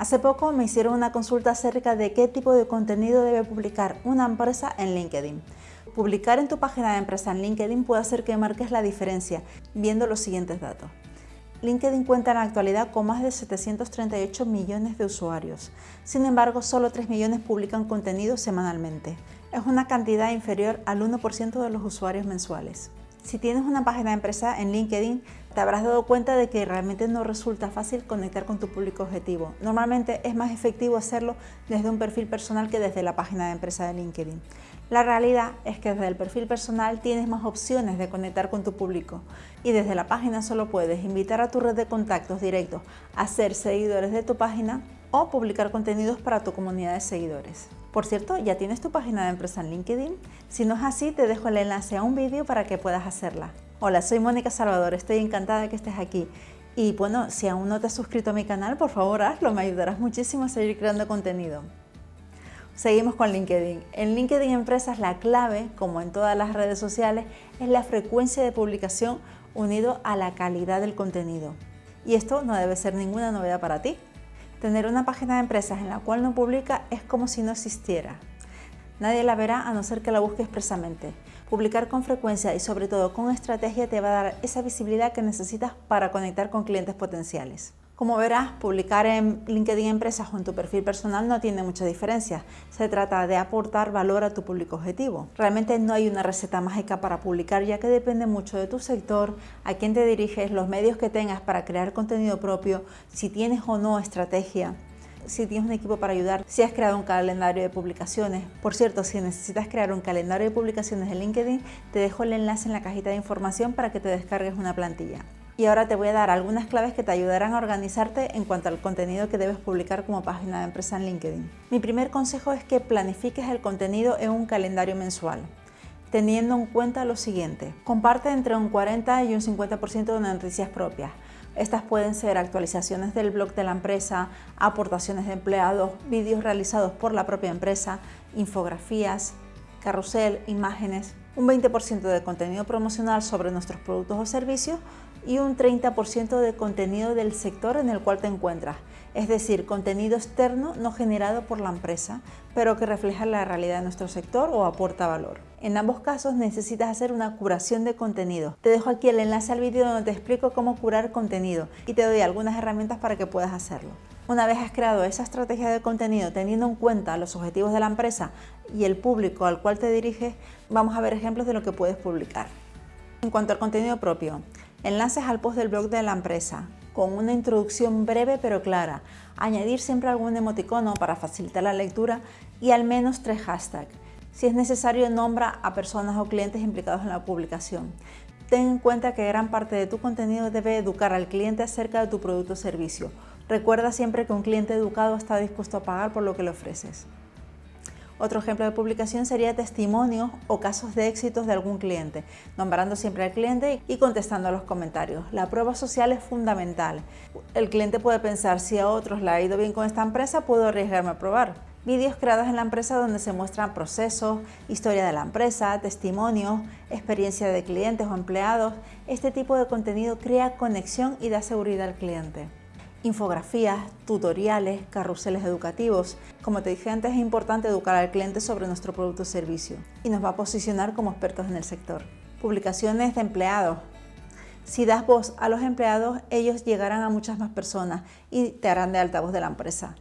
Hace poco me hicieron una consulta acerca de qué tipo de contenido debe publicar una empresa en LinkedIn. Publicar en tu página de empresa en LinkedIn puede hacer que marques la diferencia viendo los siguientes datos. LinkedIn cuenta en la actualidad con más de 738 millones de usuarios. Sin embargo, solo 3 millones publican contenido semanalmente. Es una cantidad inferior al 1% de los usuarios mensuales. Si tienes una página de empresa en LinkedIn, te habrás dado cuenta de que realmente no resulta fácil conectar con tu público objetivo. Normalmente es más efectivo hacerlo desde un perfil personal que desde la página de empresa de LinkedIn. La realidad es que desde el perfil personal tienes más opciones de conectar con tu público y desde la página solo puedes invitar a tu red de contactos directos a ser seguidores de tu página o publicar contenidos para tu comunidad de seguidores. Por cierto, ¿ya tienes tu página de empresa en LinkedIn? Si no es así, te dejo el enlace a un vídeo para que puedas hacerla. Hola, soy Mónica Salvador, estoy encantada que estés aquí. Y bueno, si aún no te has suscrito a mi canal, por favor hazlo, me ayudarás muchísimo a seguir creando contenido. Seguimos con LinkedIn. En LinkedIn Empresas la clave, como en todas las redes sociales, es la frecuencia de publicación unido a la calidad del contenido. Y esto no debe ser ninguna novedad para ti. Tener una página de empresas en la cual no publica es como si no existiera. Nadie la verá a no ser que la busque expresamente. Publicar con frecuencia y sobre todo con estrategia te va a dar esa visibilidad que necesitas para conectar con clientes potenciales. Como verás, publicar en LinkedIn Empresas o en tu perfil personal no tiene mucha diferencia. Se trata de aportar valor a tu público objetivo. Realmente no hay una receta mágica para publicar ya que depende mucho de tu sector, a quién te diriges, los medios que tengas para crear contenido propio, si tienes o no estrategia si tienes un equipo para ayudar, si has creado un calendario de publicaciones. Por cierto, si necesitas crear un calendario de publicaciones en LinkedIn, te dejo el enlace en la cajita de información para que te descargues una plantilla y ahora te voy a dar algunas claves que te ayudarán a organizarte en cuanto al contenido que debes publicar como página de empresa en LinkedIn. Mi primer consejo es que planifiques el contenido en un calendario mensual teniendo en cuenta lo siguiente. Comparte entre un 40 y un 50% de noticias propias. Estas pueden ser actualizaciones del blog de la empresa, aportaciones de empleados, vídeos realizados por la propia empresa, infografías, carrusel, imágenes, un 20% de contenido promocional sobre nuestros productos o servicios y un 30% de contenido del sector en el cual te encuentras, es decir, contenido externo no generado por la empresa, pero que refleja la realidad de nuestro sector o aporta valor. En ambos casos necesitas hacer una curación de contenido. Te dejo aquí el enlace al vídeo donde te explico cómo curar contenido y te doy algunas herramientas para que puedas hacerlo. Una vez has creado esa estrategia de contenido teniendo en cuenta los objetivos de la empresa y el público al cual te diriges, vamos a ver ejemplos de lo que puedes publicar. En cuanto al contenido propio, enlaces al post del blog de la empresa, con una introducción breve pero clara, añadir siempre algún emoticono para facilitar la lectura y al menos tres hashtags. Si es necesario, nombra a personas o clientes implicados en la publicación. Ten en cuenta que gran parte de tu contenido debe educar al cliente acerca de tu producto o servicio. Recuerda siempre que un cliente educado está dispuesto a pagar por lo que le ofreces. Otro ejemplo de publicación sería testimonios o casos de éxitos de algún cliente, nombrando siempre al cliente y contestando a los comentarios. La prueba social es fundamental. El cliente puede pensar, si a otros le ha ido bien con esta empresa, puedo arriesgarme a probar. Vídeos creados en la empresa donde se muestran procesos, historia de la empresa, testimonios, experiencia de clientes o empleados. Este tipo de contenido crea conexión y da seguridad al cliente infografías, tutoriales, carruseles educativos. Como te dije antes, es importante educar al cliente sobre nuestro producto o servicio y nos va a posicionar como expertos en el sector. Publicaciones de empleados. Si das voz a los empleados, ellos llegarán a muchas más personas y te harán de altavoz de la empresa.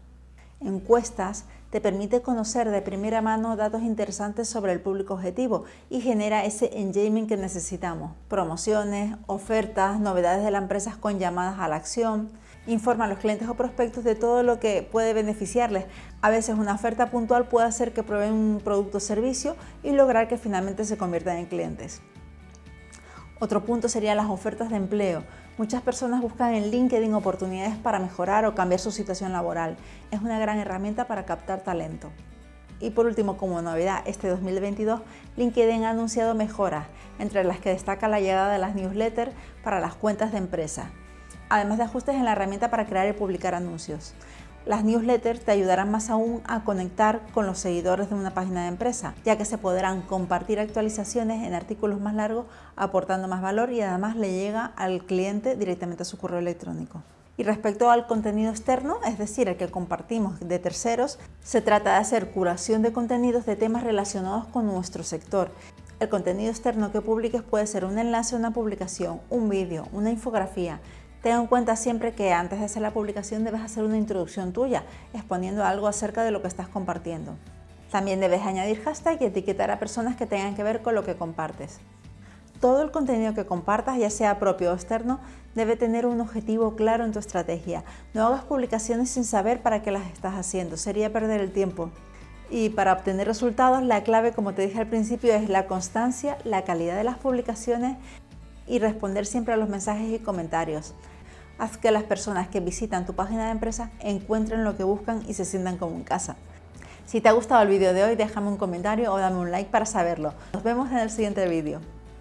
Encuestas te permite conocer de primera mano datos interesantes sobre el público objetivo y genera ese engagement que necesitamos. Promociones, ofertas, novedades de la empresa con llamadas a la acción, informa a los clientes o prospectos de todo lo que puede beneficiarles. A veces una oferta puntual puede hacer que prueben un producto o servicio y lograr que finalmente se conviertan en clientes. Otro punto serían las ofertas de empleo. Muchas personas buscan en LinkedIn oportunidades para mejorar o cambiar su situación laboral. Es una gran herramienta para captar talento. Y por último, como novedad, este 2022, LinkedIn ha anunciado mejoras, entre las que destaca la llegada de las newsletters para las cuentas de empresa además de ajustes en la herramienta para crear y publicar anuncios. Las newsletters te ayudarán más aún a conectar con los seguidores de una página de empresa, ya que se podrán compartir actualizaciones en artículos más largos, aportando más valor y además le llega al cliente directamente a su correo electrónico. Y respecto al contenido externo, es decir, el que compartimos de terceros, se trata de hacer curación de contenidos de temas relacionados con nuestro sector. El contenido externo que publiques puede ser un enlace a una publicación, un vídeo, una infografía. Ten en cuenta siempre que antes de hacer la publicación debes hacer una introducción tuya, exponiendo algo acerca de lo que estás compartiendo. También debes añadir hashtag y etiquetar a personas que tengan que ver con lo que compartes. Todo el contenido que compartas, ya sea propio o externo, debe tener un objetivo claro en tu estrategia. No hagas publicaciones sin saber para qué las estás haciendo, sería perder el tiempo. Y para obtener resultados, la clave, como te dije al principio, es la constancia, la calidad de las publicaciones y responder siempre a los mensajes y comentarios. Haz que las personas que visitan tu página de empresa encuentren lo que buscan y se sientan como en casa. Si te ha gustado el vídeo de hoy, déjame un comentario o dame un like para saberlo. Nos vemos en el siguiente vídeo.